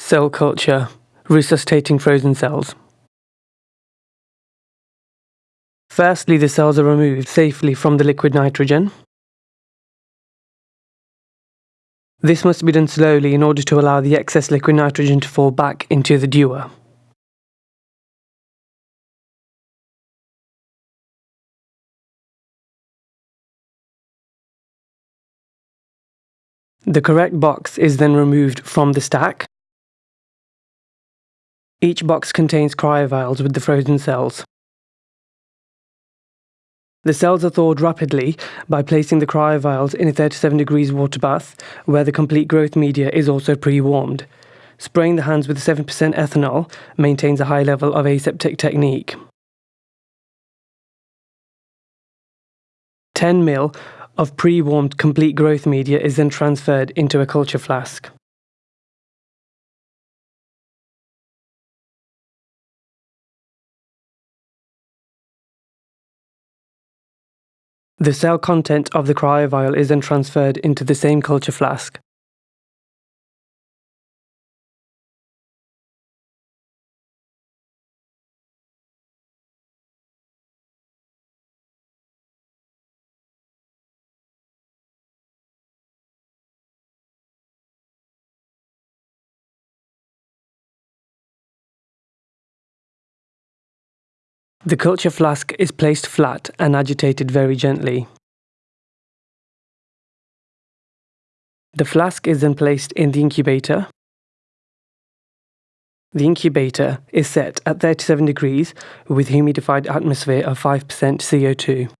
Cell culture, resuscitating frozen cells. Firstly, the cells are removed safely from the liquid nitrogen. This must be done slowly in order to allow the excess liquid nitrogen to fall back into the dewar. The correct box is then removed from the stack. Each box contains cryovials with the frozen cells. The cells are thawed rapidly by placing the cryovials in a 37 degrees water bath where the complete growth media is also pre-warmed. Spraying the hands with 7% ethanol maintains a high level of aseptic technique. 10 ml of pre-warmed complete growth media is then transferred into a culture flask. The cell content of the cryovial is then transferred into the same culture flask. The culture flask is placed flat and agitated very gently. The flask is then placed in the incubator. The incubator is set at 37 degrees with humidified atmosphere of 5% CO2.